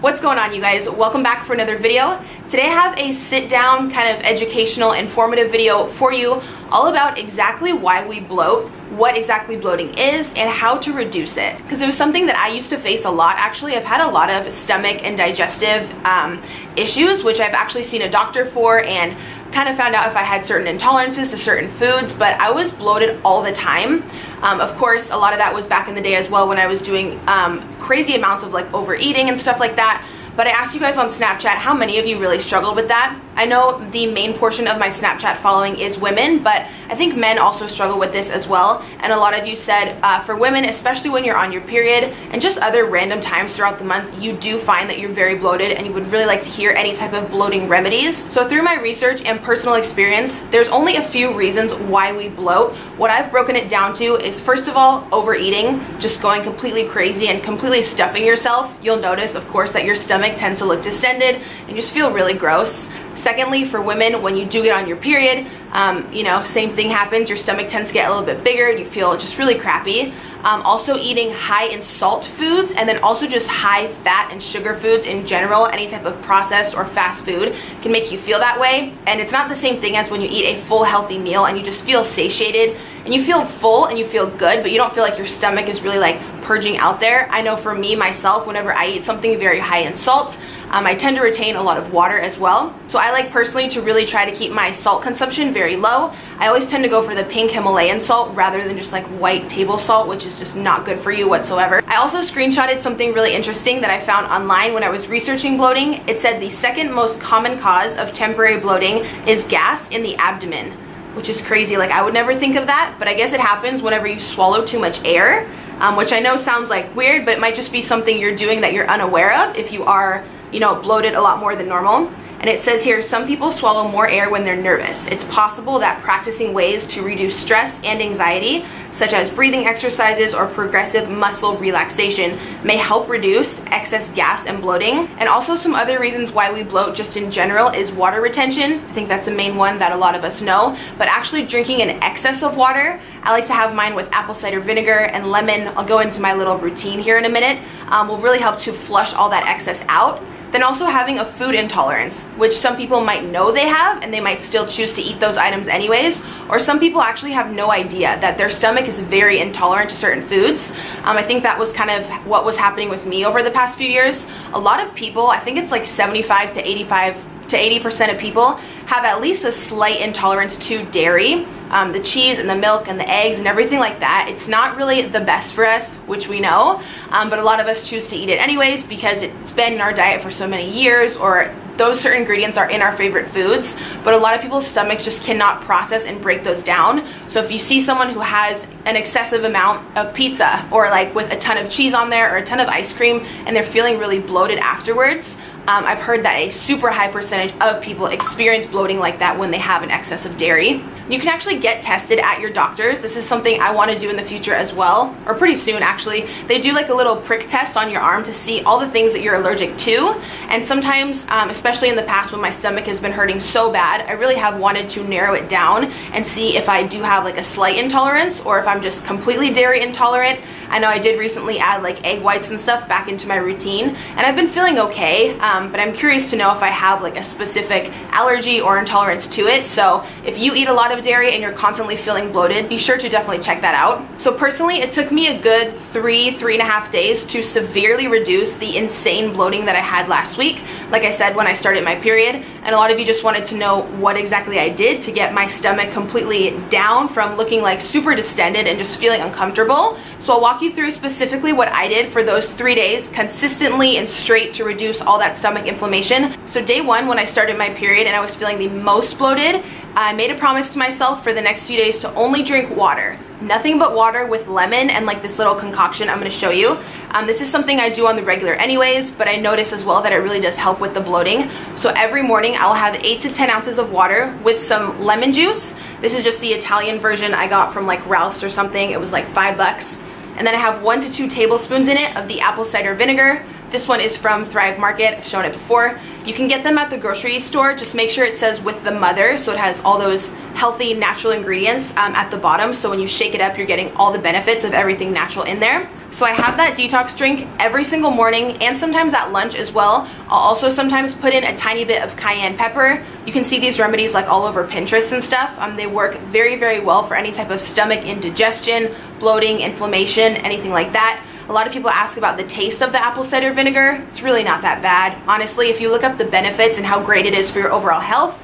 What's going on you guys? Welcome back for another video. Today I have a sit down kind of educational informative video for you all about exactly why we bloat, what exactly bloating is, and how to reduce it. Because it was something that I used to face a lot. Actually, I've had a lot of stomach and digestive um, issues, which I've actually seen a doctor for and kind of found out if I had certain intolerances to certain foods, but I was bloated all the time. Um, of course, a lot of that was back in the day as well when I was doing um, crazy amounts of like overeating and stuff like that. But I asked you guys on Snapchat how many of you really struggled with that. I know the main portion of my Snapchat following is women, but I think men also struggle with this as well. And a lot of you said uh, for women, especially when you're on your period and just other random times throughout the month, you do find that you're very bloated and you would really like to hear any type of bloating remedies. So through my research and personal experience, there's only a few reasons why we bloat. What I've broken it down to is first of all, overeating, just going completely crazy and completely stuffing yourself. You'll notice, of course, that your stomach tends to look distended and you just feel really gross. Secondly, for women, when you do get on your period, um, you know, same thing happens. Your stomach tends to get a little bit bigger and you feel just really crappy. Um, also eating high in salt foods and then also just high fat and sugar foods in general, any type of processed or fast food can make you feel that way. And it's not the same thing as when you eat a full healthy meal and you just feel satiated and you feel full and you feel good, but you don't feel like your stomach is really like purging out there. I know for me, myself, whenever I eat something very high in salt, um, I tend to retain a lot of water as well. So I like personally to really try to keep my salt consumption very low. I always tend to go for the pink Himalayan salt rather than just like white table salt, which is just not good for you whatsoever. I also screenshotted something really interesting that I found online when I was researching bloating. It said the second most common cause of temporary bloating is gas in the abdomen which is crazy. Like I would never think of that, but I guess it happens whenever you swallow too much air, um, which I know sounds like weird, but it might just be something you're doing that you're unaware of if you are you know, bloated a lot more than normal. And it says here, some people swallow more air when they're nervous. It's possible that practicing ways to reduce stress and anxiety, such as breathing exercises or progressive muscle relaxation, may help reduce excess gas and bloating. And also some other reasons why we bloat just in general is water retention. I think that's the main one that a lot of us know. But actually drinking an excess of water, I like to have mine with apple cider vinegar and lemon. I'll go into my little routine here in a minute. Um, will really help to flush all that excess out. Then also having a food intolerance, which some people might know they have and they might still choose to eat those items anyways, or some people actually have no idea that their stomach is very intolerant to certain foods. Um, I think that was kind of what was happening with me over the past few years. A lot of people, I think it's like 75 to 85 to 80% of people have at least a slight intolerance to dairy. Um, the cheese and the milk and the eggs and everything like that. It's not really the best for us, which we know, um, but a lot of us choose to eat it anyways because it's been in our diet for so many years or those certain ingredients are in our favorite foods, but a lot of people's stomachs just cannot process and break those down. So if you see someone who has an excessive amount of pizza or like with a ton of cheese on there or a ton of ice cream and they're feeling really bloated afterwards, um, I've heard that a super high percentage of people experience bloating like that when they have an excess of dairy. You can actually get tested at your doctor's. This is something I want to do in the future as well, or pretty soon actually. They do like a little prick test on your arm to see all the things that you're allergic to. And sometimes, um, especially in the past when my stomach has been hurting so bad, I really have wanted to narrow it down and see if I do have like a slight intolerance or if I'm just completely dairy intolerant. I know I did recently add like egg whites and stuff back into my routine and I've been feeling okay. Um, but I'm curious to know if I have like a specific allergy or intolerance to it. So if you eat a lot of dairy and you're constantly feeling bloated, be sure to definitely check that out. So personally, it took me a good three, three and a half days to severely reduce the insane bloating that I had last week. Like I said, when I started my period, and a lot of you just wanted to know what exactly I did to get my stomach completely down from looking like super distended and just feeling uncomfortable. So I'll walk you through specifically what I did for those three days consistently and straight to reduce all that stomach inflammation. So day one, when I started my period and I was feeling the most bloated, I made a promise to myself for the next few days to only drink water. Nothing but water with lemon and like this little concoction I'm gonna show you. Um, this is something I do on the regular anyways, but I notice as well that it really does help with the bloating. So every morning I'll have eight to 10 ounces of water with some lemon juice. This is just the Italian version I got from like Ralph's or something. It was like five bucks. And then I have one to two tablespoons in it of the apple cider vinegar. This one is from Thrive Market. I've shown it before. You can get them at the grocery store. Just make sure it says with the mother so it has all those healthy natural ingredients um, at the bottom so when you shake it up you're getting all the benefits of everything natural in there. So I have that detox drink every single morning and sometimes at lunch as well. I'll also sometimes put in a tiny bit of cayenne pepper. You can see these remedies like all over Pinterest and stuff. Um, they work very, very well for any type of stomach indigestion, bloating, inflammation, anything like that. A lot of people ask about the taste of the apple cider vinegar. It's really not that bad. Honestly, if you look up the benefits and how great it is for your overall health,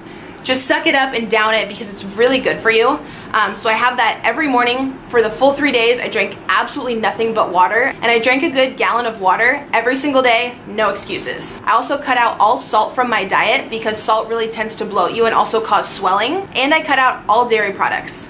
just suck it up and down it because it's really good for you. Um, so I have that every morning for the full three days. I drank absolutely nothing but water and I drank a good gallon of water every single day, no excuses. I also cut out all salt from my diet because salt really tends to bloat you and also cause swelling. And I cut out all dairy products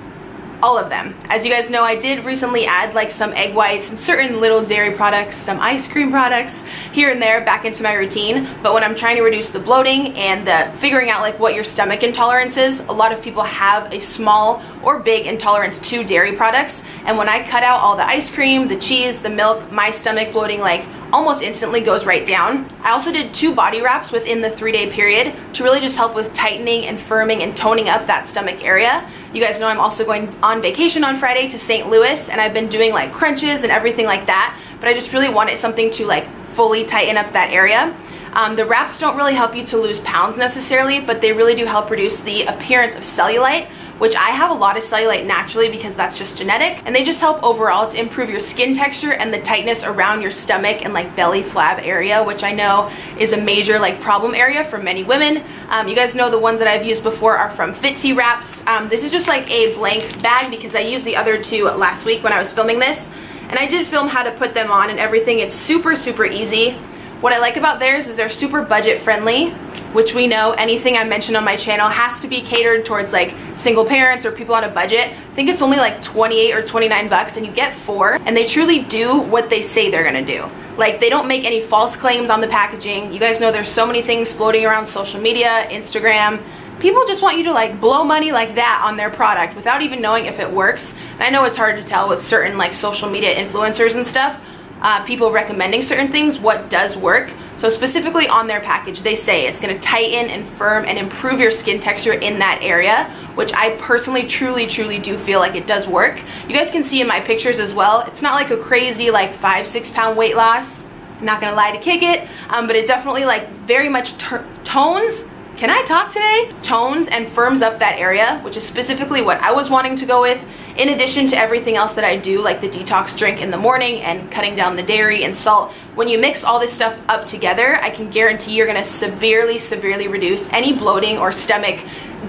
all of them. As you guys know, I did recently add like some egg whites and certain little dairy products, some ice cream products here and there back into my routine. But when I'm trying to reduce the bloating and the figuring out like what your stomach intolerance is, a lot of people have a small or big intolerance to dairy products. And when I cut out all the ice cream, the cheese, the milk, my stomach bloating like almost instantly goes right down. I also did two body wraps within the three day period to really just help with tightening and firming and toning up that stomach area. You guys know I'm also going on vacation on Friday to St. Louis and I've been doing like crunches and everything like that, but I just really wanted something to like fully tighten up that area. Um, the wraps don't really help you to lose pounds necessarily, but they really do help reduce the appearance of cellulite, which I have a lot of cellulite naturally because that's just genetic. And they just help overall to improve your skin texture and the tightness around your stomach and like belly flab area, which I know is a major like problem area for many women. Um, you guys know the ones that I've used before are from Fitzy Wraps. Um, this is just like a blank bag because I used the other two last week when I was filming this. And I did film how to put them on and everything. It's super, super easy. What I like about theirs is they're super budget friendly, which we know anything I mention on my channel has to be catered towards like single parents or people on a budget. I think it's only like 28 or 29 bucks and you get four and they truly do what they say they're gonna do. Like they don't make any false claims on the packaging. You guys know there's so many things floating around social media, Instagram, people just want you to like blow money like that on their product without even knowing if it works. And I know it's hard to tell with certain like social media influencers and stuff, uh, people recommending certain things, what does work. So specifically on their package, they say it's gonna tighten and firm and improve your skin texture in that area, which I personally truly, truly do feel like it does work. You guys can see in my pictures as well, it's not like a crazy like five, six pound weight loss. I'm not gonna lie to kick it, um, but it definitely like very much tones can I talk today? Tones and firms up that area, which is specifically what I was wanting to go with, in addition to everything else that I do, like the detox drink in the morning and cutting down the dairy and salt. When you mix all this stuff up together, I can guarantee you're gonna severely, severely reduce any bloating or stomach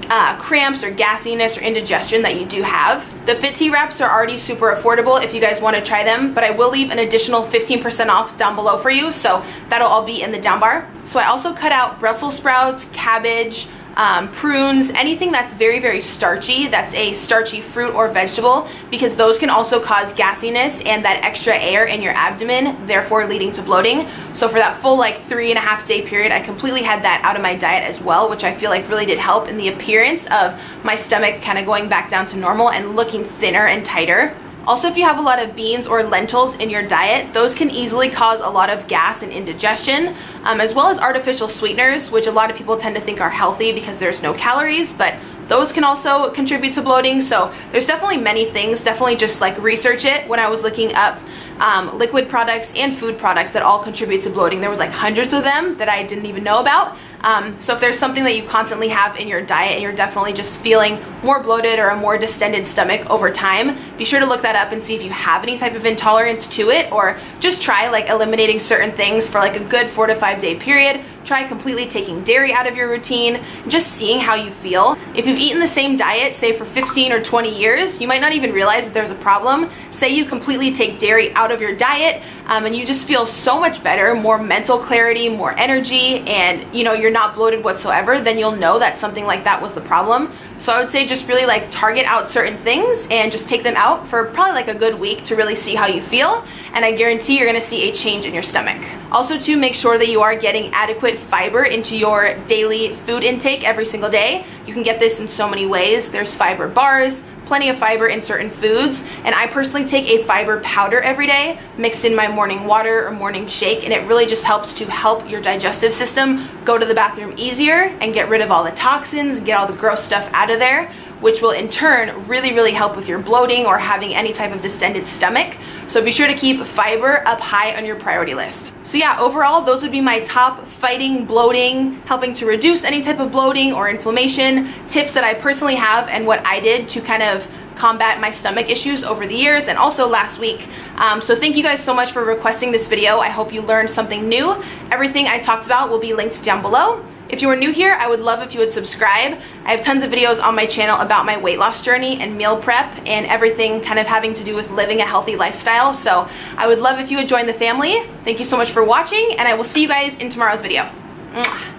uh, cramps or gassiness or indigestion that you do have. The Fitzy wraps are already super affordable if you guys want to try them, but I will leave an additional 15% off down below for you, so that'll all be in the down bar. So I also cut out Brussels sprouts, cabbage, um, prunes, anything that's very, very starchy, that's a starchy fruit or vegetable, because those can also cause gassiness and that extra air in your abdomen, therefore leading to bloating. So for that full like three and a half day period, I completely had that out of my diet as well, which I feel like really did help in the appearance of my stomach kind of going back down to normal and looking thinner and tighter. Also, if you have a lot of beans or lentils in your diet, those can easily cause a lot of gas and indigestion, um, as well as artificial sweeteners, which a lot of people tend to think are healthy because there's no calories, but those can also contribute to bloating. So there's definitely many things, definitely just like research it. When I was looking up um, liquid products and food products that all contribute to bloating, there was like hundreds of them that I didn't even know about. Um, so if there's something that you constantly have in your diet and you're definitely just feeling more bloated or a more distended stomach over time, be sure to look that up and see if you have any type of intolerance to it or just try like eliminating certain things for like a good four to five day period try completely taking dairy out of your routine, just seeing how you feel. If you've eaten the same diet, say for 15 or 20 years, you might not even realize that there's a problem. Say you completely take dairy out of your diet um, and you just feel so much better, more mental clarity, more energy, and you know, you're not bloated whatsoever, then you'll know that something like that was the problem. So I would say just really like target out certain things and just take them out for probably like a good week to really see how you feel. And I guarantee you're gonna see a change in your stomach. Also to make sure that you are getting adequate fiber into your daily food intake every single day. You can get this in so many ways. There's fiber bars, plenty of fiber in certain foods and I personally take a fiber powder every day mixed in my morning water or morning shake and it really just helps to help your digestive system go to the bathroom easier and get rid of all the toxins, get all the gross stuff out of there which will in turn really, really help with your bloating or having any type of distended stomach. So be sure to keep fiber up high on your priority list. So yeah, overall, those would be my top fighting bloating, helping to reduce any type of bloating or inflammation tips that I personally have and what I did to kind of combat my stomach issues over the years and also last week. Um, so thank you guys so much for requesting this video. I hope you learned something new. Everything I talked about will be linked down below. If you are new here, I would love if you would subscribe. I have tons of videos on my channel about my weight loss journey and meal prep and everything kind of having to do with living a healthy lifestyle. So I would love if you would join the family. Thank you so much for watching and I will see you guys in tomorrow's video. Mwah.